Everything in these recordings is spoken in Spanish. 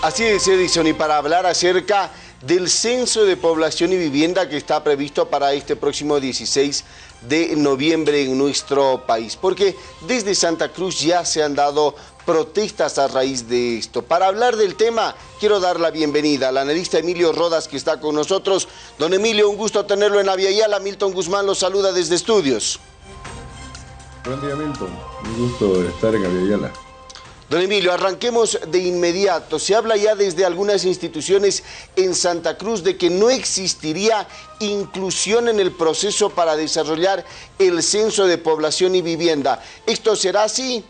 Así es, Edison, y para hablar acerca del censo de población y vivienda que está previsto para este próximo 16 de noviembre en nuestro país, porque desde Santa Cruz ya se han dado protestas a raíz de esto. Para hablar del tema, quiero dar la bienvenida al analista Emilio Rodas que está con nosotros. Don Emilio, un gusto tenerlo en Aviala. Milton Guzmán lo saluda desde estudios. Buen día, Milton. Un gusto estar en Aviala. Don Emilio, arranquemos de inmediato. Se habla ya desde algunas instituciones en Santa Cruz de que no existiría inclusión en el proceso para desarrollar el censo de población y vivienda. ¿Esto será así?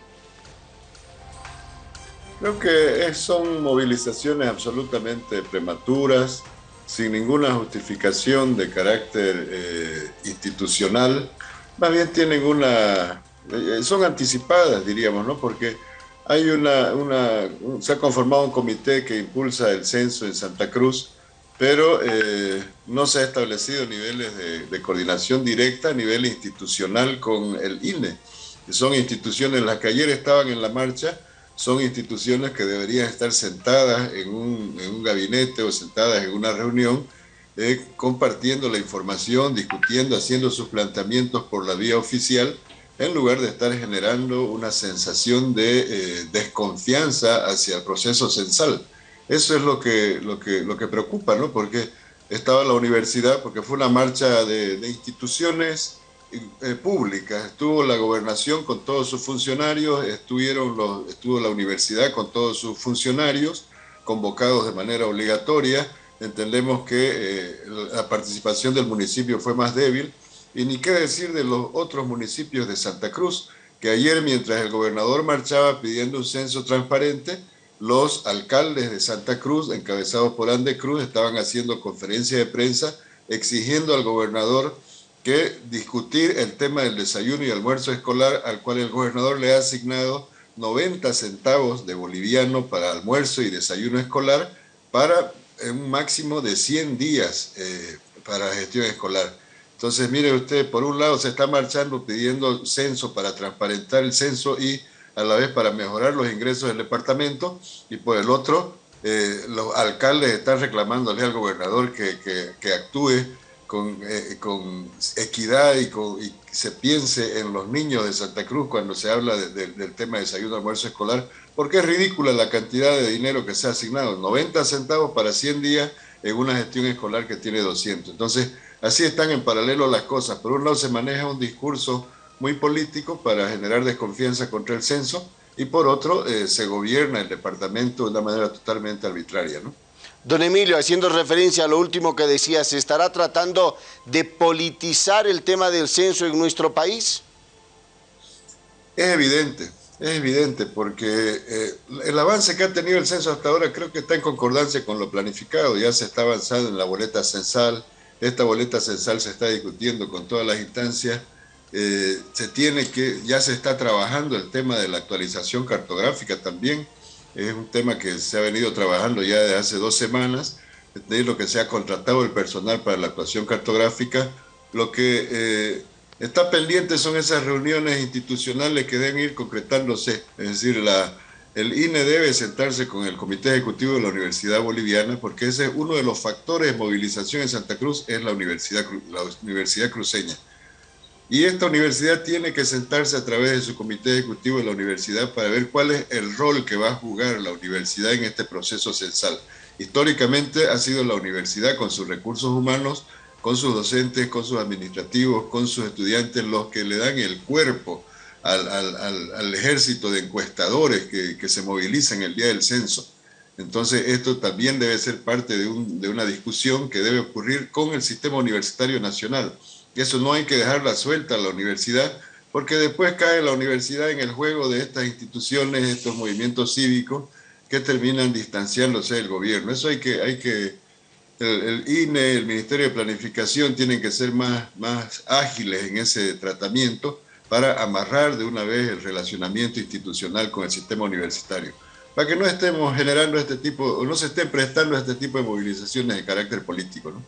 Creo que son movilizaciones absolutamente prematuras, sin ninguna justificación de carácter eh, institucional. Más bien tienen una... Eh, son anticipadas, diríamos, ¿no? Porque hay una, una, se ha conformado un comité que impulsa el censo en Santa Cruz, pero eh, no se ha establecido niveles de, de, coordinación directa a nivel institucional con el INE. Son instituciones las que ayer estaban en la marcha, son instituciones que deberían estar sentadas en un, en un gabinete o sentadas en una reunión, eh, compartiendo la información, discutiendo, haciendo sus planteamientos por la vía oficial, en lugar de estar generando una sensación de eh, desconfianza hacia el proceso censal. Eso es lo que, lo que, lo que preocupa, ¿no? Porque estaba la universidad, porque fue una marcha de, de instituciones eh, públicas, estuvo la gobernación con todos sus funcionarios, estuvieron los, estuvo la universidad con todos sus funcionarios, convocados de manera obligatoria, entendemos que eh, la participación del municipio fue más débil, y ni qué decir de los otros municipios de Santa Cruz, que ayer mientras el gobernador marchaba pidiendo un censo transparente, los alcaldes de Santa Cruz, encabezados por Ande Cruz, estaban haciendo conferencia de prensa exigiendo al gobernador que discutir el tema del desayuno y almuerzo escolar, al cual el gobernador le ha asignado 90 centavos de boliviano para almuerzo y desayuno escolar para un máximo de 100 días eh, para gestión escolar. Entonces, mire usted, por un lado se está marchando pidiendo censo para transparentar el censo y a la vez para mejorar los ingresos del departamento, y por el otro, eh, los alcaldes están reclamándole al gobernador que, que, actúe con, eh, con equidad y, con, y, se piense en los niños de Santa Cruz cuando se habla de, de, del tema de desayuno almuerzo escolar, porque es ridícula la cantidad de dinero que se ha asignado, 90 centavos para 100 días en una gestión escolar que tiene 200. Entonces, Así están en paralelo las cosas. Por un lado se maneja un discurso muy político para generar desconfianza contra el censo y por otro eh, se gobierna el departamento de una manera totalmente arbitraria. ¿no? Don Emilio, haciendo referencia a lo último que decía, ¿se estará tratando de politizar el tema del censo en nuestro país? Es evidente, es evidente, porque eh, el avance que ha tenido el censo hasta ahora creo que está en concordancia con lo planificado, ya se está avanzando en la boleta censal, esta boleta censal se está discutiendo con todas las instancias. Eh, se tiene que, ya se está trabajando el tema de la actualización cartográfica también. Es un tema que se ha venido trabajando ya desde hace dos semanas. De lo que se ha contratado el personal para la actuación cartográfica. Lo que eh, está pendiente son esas reuniones institucionales que deben ir concretándose. Es decir, la, el INE debe sentarse con el Comité Ejecutivo de la Universidad Boliviana, porque ese es uno de los factores de movilización en Santa Cruz, es la Universidad, la universidad Cruceña. Y esta universidad tiene que sentarse a través de su Comité Ejecutivo de la Universidad para ver cuál es el rol que va a jugar la universidad en este proceso censal. Históricamente ha sido la universidad con sus recursos humanos, con sus docentes, con sus administrativos, con sus estudiantes, los que le dan el cuerpo al, al, al, ejército de encuestadores que, que, se movilizan el día del censo. Entonces esto también debe ser parte de, un, de, una discusión que debe ocurrir con el sistema universitario nacional. Eso no hay que dejarla suelta a la universidad, porque después cae la universidad en el juego de estas instituciones, estos movimientos cívicos que terminan distanciándose del gobierno. Eso hay que, hay que el, el INE, el Ministerio de Planificación tienen que ser más, más ágiles en ese tratamiento, para amarrar de una vez el relacionamiento institucional con el sistema universitario, para que no estemos generando este tipo, o no se estén prestando este tipo de movilizaciones de carácter político. ¿no?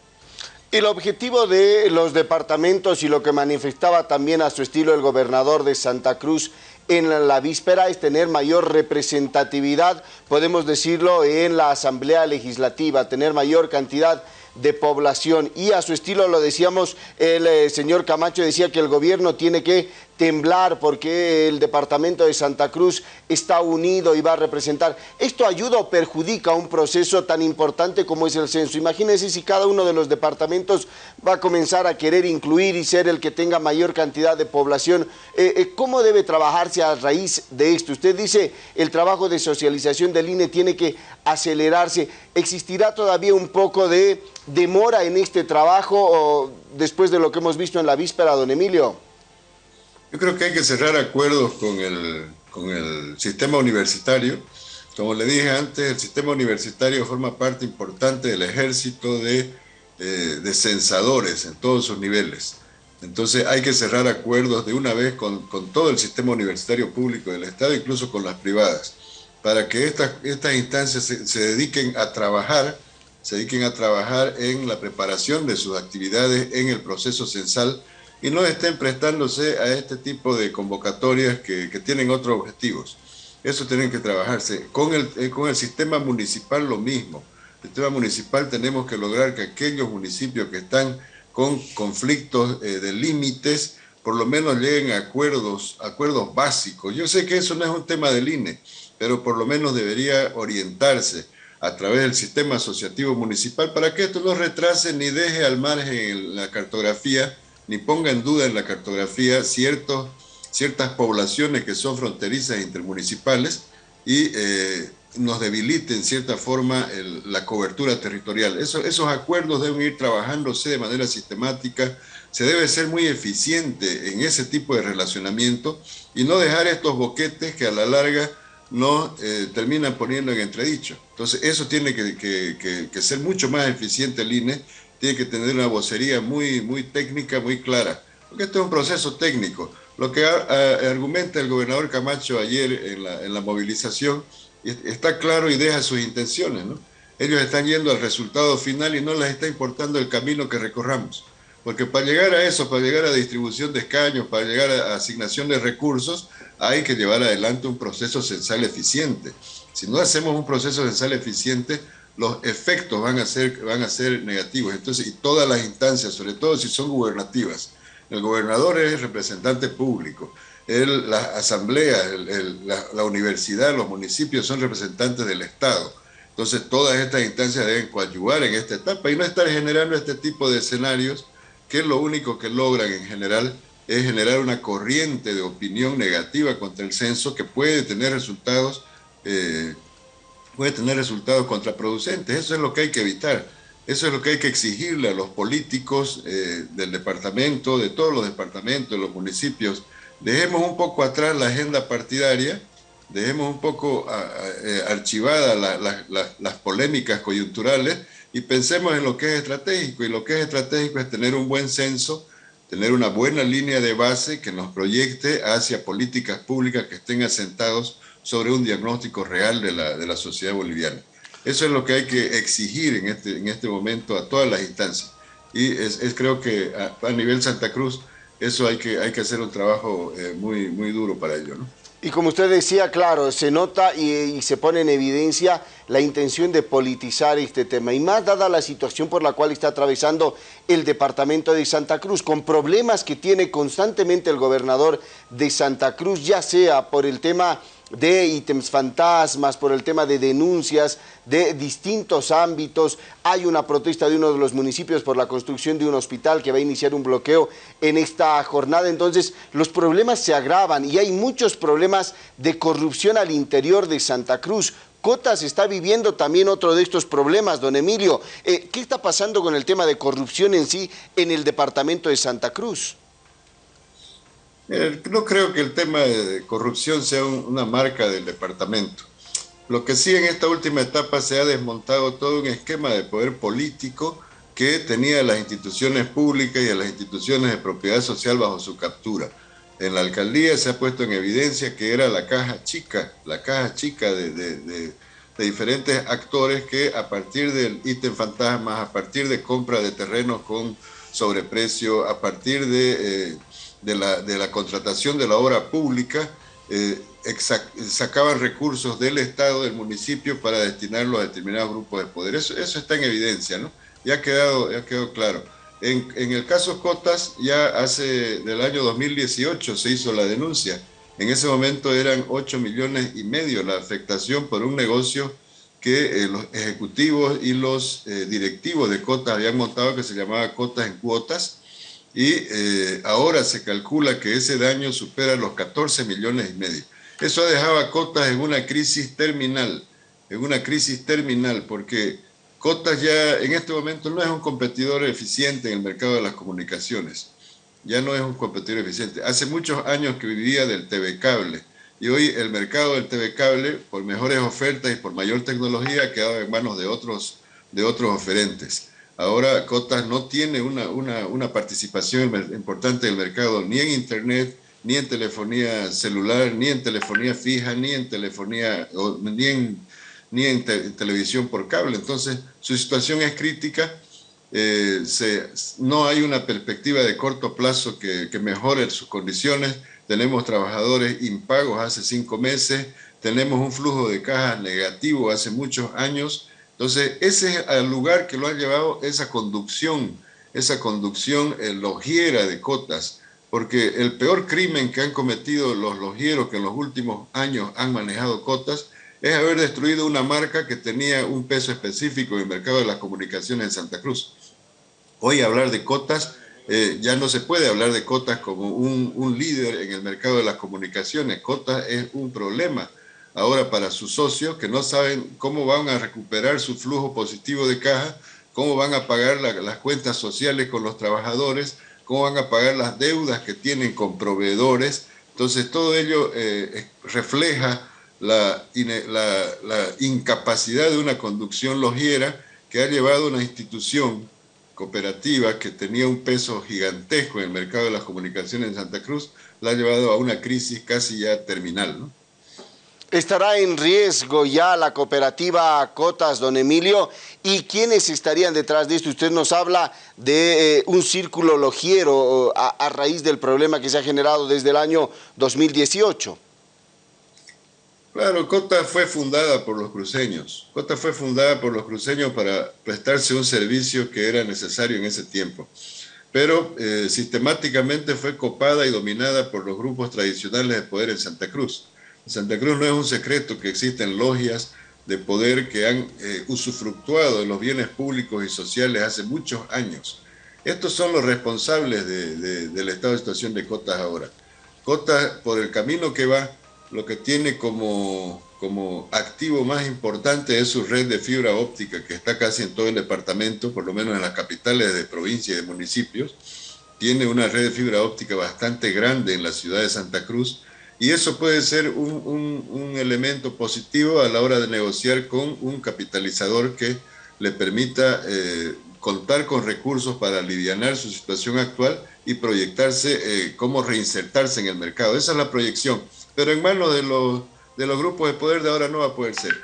El objetivo de los departamentos y lo que manifestaba también a su estilo el gobernador de Santa Cruz en la víspera es tener mayor representatividad, podemos decirlo, en la Asamblea Legislativa, tener mayor cantidad de población y a su estilo lo decíamos, el eh, señor Camacho decía que el gobierno tiene que temblar porque el departamento de Santa Cruz está unido y va a representar. ¿Esto ayuda o perjudica un proceso tan importante como es el censo? Imagínense si cada uno de los departamentos va a comenzar a querer incluir y ser el que tenga mayor cantidad de población. Eh, eh, ¿Cómo debe trabajarse a raíz de esto? Usted dice el trabajo de socialización del INE tiene que acelerarse. ¿Existirá todavía un poco de demora en este trabajo o después de lo que hemos visto en la víspera, don Emilio? Yo creo que hay que cerrar acuerdos con el, con el sistema universitario. Como le dije antes, el sistema universitario forma parte importante del ejército de, eh, de censadores en todos sus niveles. Entonces hay que cerrar acuerdos de una vez con, con, todo el sistema universitario público del Estado, incluso con las privadas, para que estas, estas instancias se, se, dediquen a trabajar, se dediquen a trabajar en la preparación de sus actividades en el proceso censal y no estén prestándose a este tipo de convocatorias que, tienen otros objetivos. Eso tiene que trabajarse. Con el, eh, con el sistema municipal lo mismo. El sistema municipal tenemos que lograr que aquellos municipios que están con conflictos eh, de límites, por lo menos lleguen a acuerdos, acuerdos básicos. Yo sé que eso no es un tema del INE, pero por lo menos debería orientarse a través del sistema asociativo municipal para que esto no retrase ni deje al margen la cartografía ni ponga en duda en la cartografía ciertos, ciertas poblaciones que son fronterizas intermunicipales y eh, nos debilite en cierta forma la cobertura territorial. Eso, esos acuerdos deben ir trabajándose de manera sistemática, se debe ser muy eficiente en ese tipo de relacionamiento y no dejar estos boquetes que a la larga no eh, terminan poniendo en entredicho. Entonces eso tiene que, que, que ser mucho más eficiente el INE tiene que tener una vocería muy, muy técnica, muy clara, porque esto es un proceso técnico. Lo que argumenta el gobernador Camacho ayer en la, en la movilización está claro y deja sus intenciones, ¿no? Ellos están yendo al resultado final y no les está importando el camino que recorramos. Porque para llegar a eso, para llegar a distribución de escaños, para llegar a asignación de recursos, hay que llevar adelante un proceso censal eficiente. Si no hacemos un proceso censal eficiente, los efectos van a ser, van a ser negativos. Entonces, y todas las instancias, sobre todo si son gubernativas, el gobernador es representante público, el, la asamblea, la, universidad, los municipios son representantes del Estado. Entonces, todas estas instancias deben coadyuvar en esta etapa y no estar generando este tipo de escenarios que lo único que logran en general es generar una corriente de opinión negativa contra el censo que puede tener resultados eh, puede tener resultados contraproducentes. Eso es lo que hay que evitar. Eso es lo que hay que exigirle a los políticos eh, del departamento, de todos los departamentos, de los municipios. Dejemos un poco atrás la agenda partidaria, dejemos un poco eh, archivadas las polémicas coyunturales y pensemos en lo que es estratégico. Y lo que es estratégico es tener un buen censo, tener una buena línea de base que nos proyecte hacia políticas públicas que estén asentados sobre un diagnóstico real de la, de la sociedad boliviana. Eso es lo que hay que exigir en este, en este momento a todas las instancias. Y es, creo que a, nivel Santa Cruz, eso hay que, hay que hacer un trabajo eh, muy, muy duro para ello. Y como usted decía, claro, se nota y, y, se pone en evidencia la intención de politizar este tema. Y más dada la situación por la cual está atravesando el departamento de Santa Cruz, con problemas que tiene constantemente el gobernador de Santa Cruz, ya sea por el tema de ítems fantasmas, por el tema de denuncias de distintos ámbitos. Hay una protesta de uno de los municipios por la construcción de un hospital que va a iniciar un bloqueo en esta jornada. Entonces, los problemas se agravan y hay muchos problemas de corrupción al interior de Santa Cruz. Cotas está viviendo también otro de estos problemas, don Emilio. Eh, ¿Qué está pasando con el tema de corrupción en sí en el departamento de Santa Cruz? No creo que el tema de corrupción sea una marca del departamento. Lo que sí en esta última etapa se ha desmontado todo un esquema de poder político que tenía las instituciones públicas y a las instituciones de propiedad social bajo su captura. En la alcaldía se ha puesto en evidencia que era la caja chica, la caja chica de, diferentes actores que a partir del ítem fantasmas, a partir de compra de terrenos con sobreprecio, a partir de... Eh, de la, contratación de la obra pública, eh, sacaban recursos del Estado, del municipio, para destinarlos a determinados grupos de poder. Eso, está en evidencia, ¿no? Ya ha quedado, ya quedó claro. En, en, el caso Cotas, ya hace del año 2018 se hizo la denuncia. En ese momento eran 8 millones y medio la afectación por un negocio que eh, los ejecutivos y los eh, directivos de Cotas habían montado que se llamaba Cotas en Cuotas y eh, ahora se calcula que ese daño supera los 14 millones y medio. Eso ha dejado a Cotas en una crisis terminal, en una crisis terminal, porque Cotas ya en este momento no es un competidor eficiente en el mercado de las comunicaciones, ya no es un competidor eficiente. Hace muchos años que vivía del TV Cable, y hoy el mercado del TV cable, por mejores ofertas y por mayor tecnología, ha quedado en manos de otros, de otros oferentes. Ahora Cotas no tiene una, una, una participación importante del mercado ni en Internet, ni en telefonía celular, ni en telefonía fija, ni en telefonía, ni en, ni en, televisión por cable. Entonces, su situación es crítica. Eh, no hay una perspectiva de corto plazo que, que mejore sus condiciones tenemos trabajadores impagos hace cinco meses, tenemos un flujo de cajas negativo hace muchos años. Entonces, ese es el lugar que lo ha llevado esa conducción, esa conducción eh, logiera de cotas, porque el peor crimen que han cometido los logieros que en los últimos años han manejado cotas es haber destruido una marca que tenía un peso específico en el mercado de las comunicaciones en Santa Cruz. Hoy hablar de cotas eh, ya no se puede hablar de Cotas como un, líder en el mercado de las comunicaciones. Cotas es un problema ahora para sus socios que no saben cómo van a recuperar su flujo positivo de caja, cómo van a pagar las cuentas sociales con los trabajadores, cómo van a pagar las deudas que tienen con proveedores. Entonces todo ello eh, refleja la, la incapacidad de una conducción logiera que ha llevado a una institución cooperativa que tenía un peso gigantesco en el mercado de las comunicaciones en Santa Cruz, la ha llevado a una crisis casi ya terminal. ¿no? ¿Estará en riesgo ya la cooperativa Cotas, don Emilio? ¿Y quiénes estarían detrás de esto? Usted nos habla de eh, un círculo logiero a, raíz del problema que se ha generado desde el año 2018. Claro, Cota fue fundada por los cruceños. Cota fue fundada por los cruceños para prestarse un servicio que era necesario en ese tiempo. Pero eh, sistemáticamente fue copada y dominada por los grupos tradicionales de poder en Santa Cruz. Santa Cruz no es un secreto que existen logias de poder que han eh, usufructuado de los bienes públicos y sociales hace muchos años. Estos son los responsables del estado de situación de Cotas ahora. Cotas, por el camino que va, lo que tiene como, como activo más importante es su red de fibra óptica, que está casi en todo el departamento, por lo menos en las capitales de provincia y de municipios. Tiene una red de fibra óptica bastante grande en la ciudad de Santa Cruz, y eso puede ser un, un, elemento positivo a la hora de negociar con un capitalizador que le permita eh, contar con recursos para aliviar su situación actual y proyectarse, eh, cómo reinsertarse en el mercado. Esa es la proyección pero en manos de los, de los grupos de poder de ahora no va a poder ser.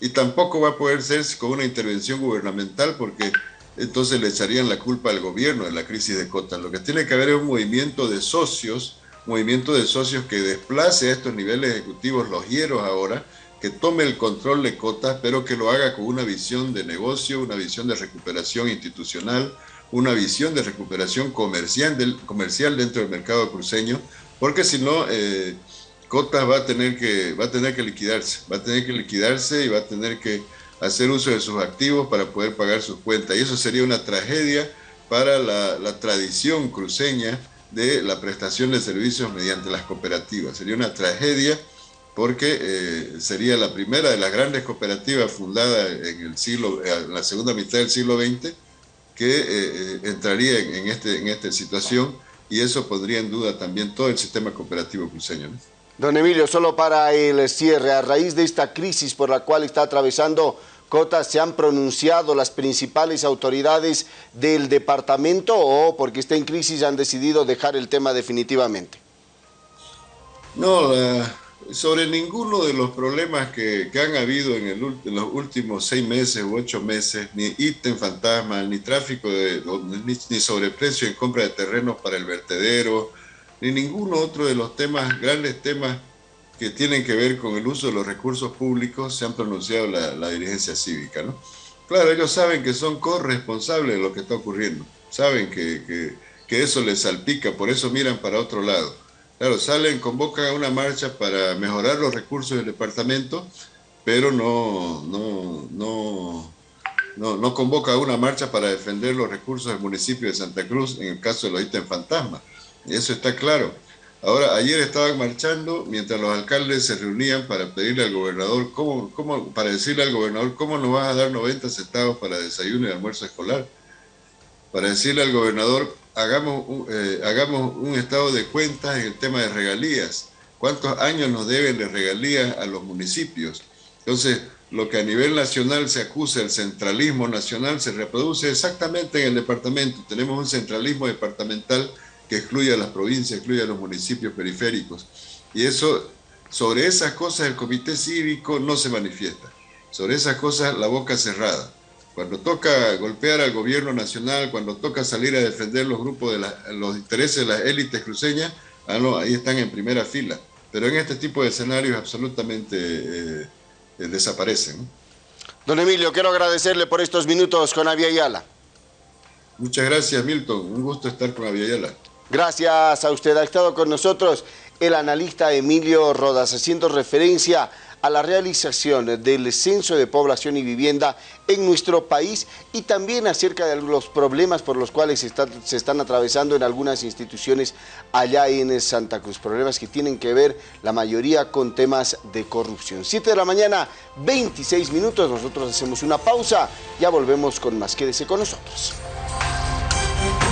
Y tampoco va a poder ser con una intervención gubernamental porque entonces le echarían la culpa al gobierno de la crisis de cotas. Lo que tiene que haber es un movimiento de socios, movimiento de socios que desplace a estos niveles ejecutivos los hieros ahora, que tome el control de cotas, pero que lo haga con una visión de negocio, una visión de recuperación institucional, una visión de recuperación comercial, del, comercial dentro del mercado cruceño, porque si no, eh, Cotas va a tener que va a tener que liquidarse, va a tener que liquidarse y va a tener que hacer uso de sus activos para poder pagar sus cuentas. Y eso sería una tragedia para la, tradición cruceña de la prestación de servicios mediante las cooperativas. Sería una tragedia porque eh, sería la primera de las grandes cooperativas fundadas en el siglo, en la segunda mitad del siglo XX, que eh, eh, entraría en, este, en esta situación y eso pondría en duda también todo el sistema cooperativo cruceño. Don Emilio, solo para el cierre, a raíz de esta crisis por la cual está atravesando Cota, ¿se han pronunciado las principales autoridades del departamento o porque está en crisis han decidido dejar el tema definitivamente? No, sobre ninguno de los problemas que, han habido en, en, los últimos seis meses u ocho meses, ni ítem fantasma, ni tráfico, de, ni, ni sobreprecio en compra de terrenos para el vertedero, ni ninguno otro de los temas, grandes temas que tienen que ver con el uso de los recursos públicos se han pronunciado la, dirigencia cívica. ¿no? Claro, ellos saben que son corresponsables de lo que está ocurriendo, saben que, que, eso les salpica, por eso miran para otro lado. Claro, salen, convocan a una marcha para mejorar los recursos del departamento, pero no, no, no, no, no convoca una marcha para defender los recursos del municipio de Santa Cruz en el caso de los ítems fantasma. Eso está claro. Ahora, ayer estaban marchando mientras los alcaldes se reunían para pedirle al gobernador, cómo, cómo, para decirle al gobernador, ¿cómo nos vas a dar 90 centavos para desayuno y almuerzo escolar? Para decirle al gobernador, hagamos un, eh, hagamos un estado de cuentas en el tema de regalías. ¿Cuántos años nos deben de regalías a los municipios? Entonces, lo que a nivel nacional se acusa el centralismo nacional se reproduce exactamente en el departamento. Tenemos un centralismo departamental que excluye a las provincias, excluye a los municipios periféricos. Y eso, sobre esas cosas el comité cívico no se manifiesta. Sobre esas cosas la boca cerrada. Cuando toca golpear al gobierno nacional, cuando toca salir a defender los grupos de los intereses de las élites cruceñas, ah, no, ahí están en primera fila. Pero en este tipo de escenarios absolutamente eh, eh, desaparecen. Don Emilio, quiero agradecerle por estos minutos con Avia Muchas gracias, Milton. Un gusto estar con Avia Gracias a usted. Ha estado con nosotros el analista Emilio Rodas, haciendo referencia a la realización del censo de población y vivienda en nuestro país y también acerca de los problemas por los cuales se, se, están atravesando en algunas instituciones allá en Santa Cruz. Problemas que tienen que ver la mayoría con temas de corrupción. 7 de la mañana, 26 minutos. Nosotros hacemos una pausa. Ya volvemos con más. Quédese con nosotros.